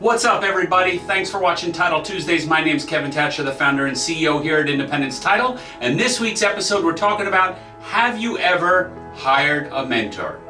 What's up everybody? Thanks for watching Title Tuesdays. My name's Kevin Thatcher, the founder and CEO here at Independence Title. And this week's episode we're talking about, have you ever hired a mentor?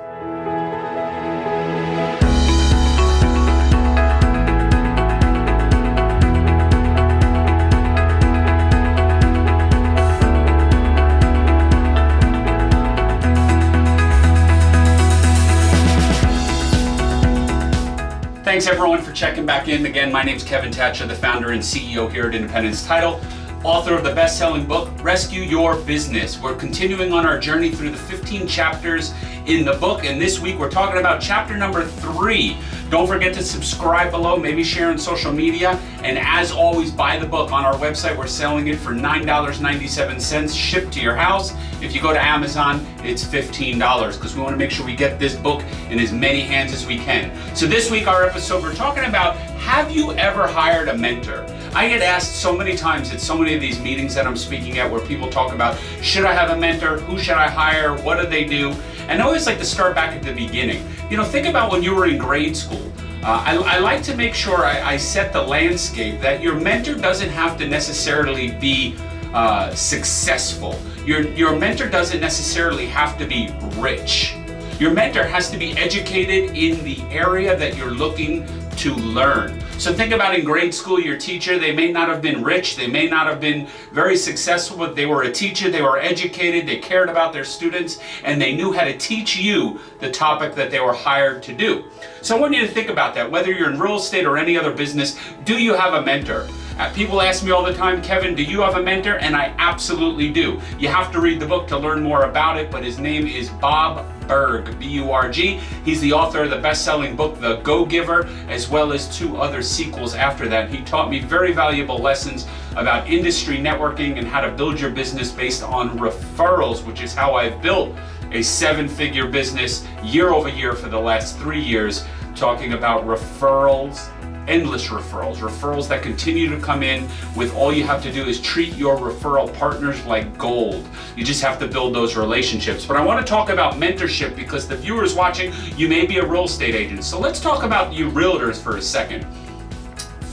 Thanks everyone for checking back in. Again, my name is Kevin Thatcher, the founder and CEO here at Independence Title, author of the best-selling book, Rescue Your Business. We're continuing on our journey through the 15 chapters in the book, and this week we're talking about chapter number three. Don't forget to subscribe below, maybe share on social media, and as always, buy the book on our website. We're selling it for $9.97 shipped to your house. If you go to Amazon, it's $15 because we want to make sure we get this book in as many hands as we can. So this week, our episode, we're talking about, have you ever hired a mentor? I get asked so many times at so many of these meetings that I'm speaking at where people talk about, should I have a mentor? Who should I hire? What do they do? And I always like to start back at the beginning. You know, think about when you were in grade school. Uh, I, I, like to make sure I, I, set the landscape that your mentor doesn't have to necessarily be uh, successful. Your, your mentor doesn't necessarily have to be rich. Your mentor has to be educated in the area that you're looking to learn. So think about in grade school, your teacher, they may not have been rich, they may not have been very successful, but they were a teacher, they were educated, they cared about their students, and they knew how to teach you the topic that they were hired to do. So I want you to think about that, whether you're in real estate or any other business, do you have a mentor? Uh, people ask me all the time, Kevin, do you have a mentor? And I absolutely do. You have to read the book to learn more about it, but his name is Bob Burg, B-U-R-G. He's the author of the best-selling book, The Go-Giver, as well as two other sequels after that. He taught me very valuable lessons about industry networking and how to build your business based on referrals, which is how I've built a seven-figure business year over year for the last three years, talking about referrals endless referrals, referrals that continue to come in with all you have to do is treat your referral partners like gold. You just have to build those relationships. But I want to talk about mentorship because the viewers watching, you may be a real estate agent. So let's talk about you realtors for a second.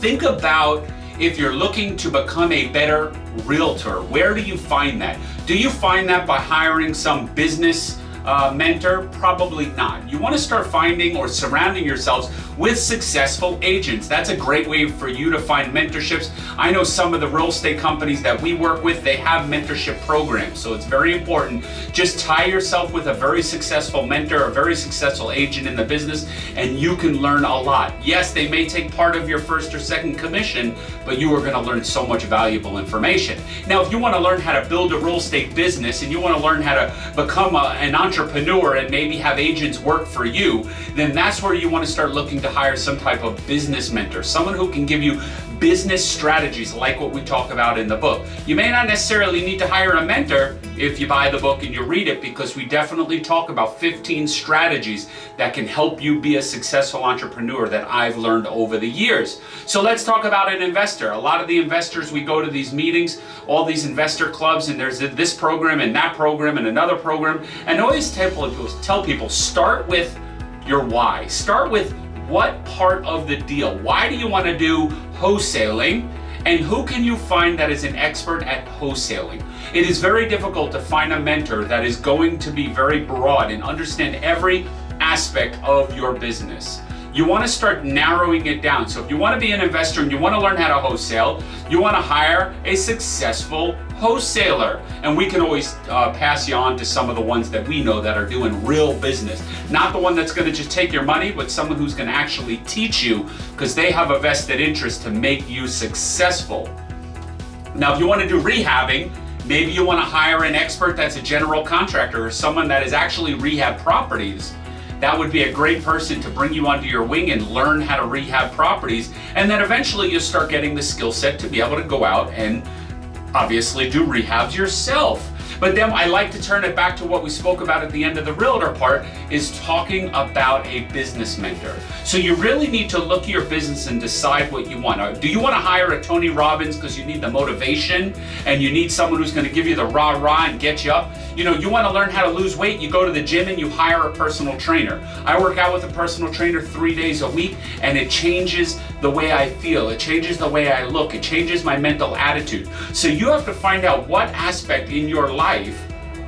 Think about if you're looking to become a better realtor, where do you find that? Do you find that by hiring some business uh, mentor? Probably not. You want to start finding or surrounding yourselves with successful agents. That's a great way for you to find mentorships. I know some of the real estate companies that we work with, they have mentorship programs. So it's very important. Just tie yourself with a very successful mentor, a very successful agent in the business, and you can learn a lot. Yes, they may take part of your first or second commission, but you are going to learn so much valuable information. Now, if you want to learn how to build a real estate business and you want to learn how to become a, an entrepreneur and maybe have agents work for you, then that's where you want to start looking to hire some type of business mentor, someone who can give you business strategies like what we talk about in the book. You may not necessarily need to hire a mentor if you buy the book and you read it because we definitely talk about 15 strategies that can help you be a successful entrepreneur that I've learned over the years. So let's talk about an investor. A lot of the investors, we go to these meetings, all these investor clubs, and there's this program and that program and another program, and I always tell people, tell people start with your why. Start with what part of the deal? Why do you want to do wholesaling? And who can you find that is an expert at wholesaling? It is very difficult to find a mentor that is going to be very broad and understand every aspect of your business you want to start narrowing it down. So if you want to be an investor and you want to learn how to wholesale, you want to hire a successful wholesaler. And we can always uh, pass you on to some of the ones that we know that are doing real business. Not the one that's going to just take your money, but someone who's going to actually teach you because they have a vested interest to make you successful. Now, if you want to do rehabbing, maybe you want to hire an expert that's a general contractor or someone that is actually rehab properties that would be a great person to bring you under your wing and learn how to rehab properties. And then eventually you start getting the skill set to be able to go out and obviously do rehabs yourself. But then I like to turn it back to what we spoke about at the end of the realtor part is talking about a business mentor. So you really need to look at your business and decide what you want. Uh, do you want to hire a Tony Robbins because you need the motivation and you need someone who's going to give you the rah rah and get you up? You know, you want to learn how to lose weight, you go to the gym and you hire a personal trainer. I work out with a personal trainer three days a week and it changes the way I feel. It changes the way I look. It changes my mental attitude. So you have to find out what aspect in your life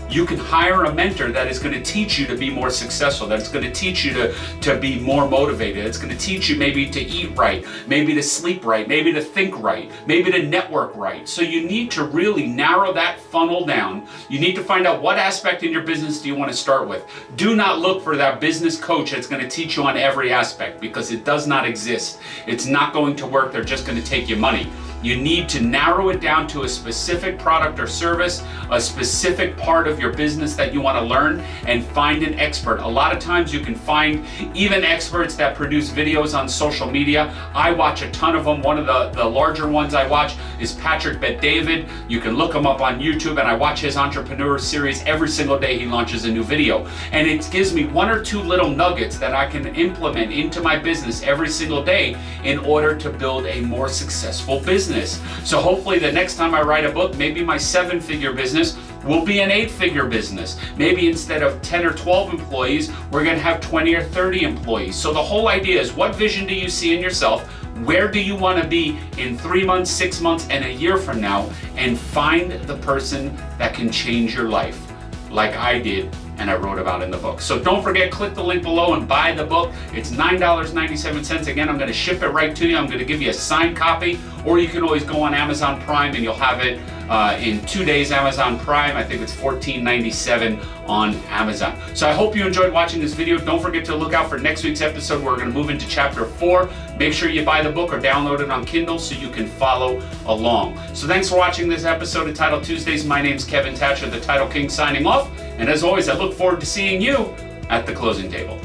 you can hire a mentor that is going to teach you to be more successful, that's going to teach you to, to be more motivated, it's going to teach you maybe to eat right, maybe to sleep right, maybe to think right, maybe to network right. So you need to really narrow that funnel down. You need to find out what aspect in your business do you want to start with. Do not look for that business coach that's going to teach you on every aspect because it does not exist. It's not going to work. They're just going to take your money. You need to narrow it down to a specific product or service, a specific part of your business that you want to learn, and find an expert. A lot of times you can find even experts that produce videos on social media. I watch a ton of them. One of the, the larger ones I watch is Patrick Bet David. You can look him up on YouTube, and I watch his entrepreneur series every single day he launches a new video. And it gives me one or two little nuggets that I can implement into my business every single day in order to build a more successful business business. So hopefully the next time I write a book, maybe my seven figure business will be an eight figure business. Maybe instead of 10 or 12 employees, we're gonna have 20 or 30 employees. So the whole idea is what vision do you see in yourself? Where do you want to be in three months, six months, and a year from now? And find the person that can change your life like I did and I wrote about in the book. So don't forget, click the link below and buy the book. It's $9.97. Again, I'm going to ship it right to you. I'm going to give you a signed copy, or you can always go on Amazon Prime and you'll have it uh, in two days Amazon Prime. I think it's $14.97 on Amazon. So I hope you enjoyed watching this video. Don't forget to look out for next week's episode. We're going to move into chapter four. Make sure you buy the book or download it on Kindle so you can follow along. So thanks for watching this episode of Title Tuesdays. My name is Kevin Thatcher, the Title King, signing off. And as always, I look forward to seeing you at the closing table.